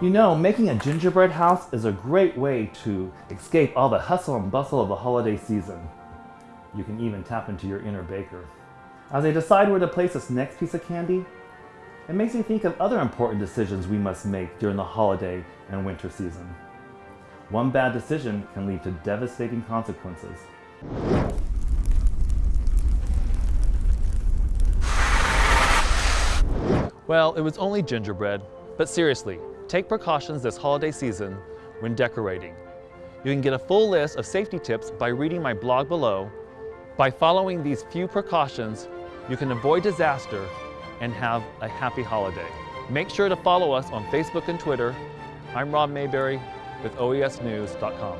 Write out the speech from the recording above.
You know, making a gingerbread house is a great way to escape all the hustle and bustle of the holiday season. You can even tap into your inner baker. As I decide where to place this next piece of candy, it makes me think of other important decisions we must make during the holiday and winter season. One bad decision can lead to devastating consequences. Well, it was only gingerbread, but seriously, take precautions this holiday season when decorating. You can get a full list of safety tips by reading my blog below. By following these few precautions, you can avoid disaster and have a happy holiday. Make sure to follow us on Facebook and Twitter. I'm Rob Mayberry with OESnews.com.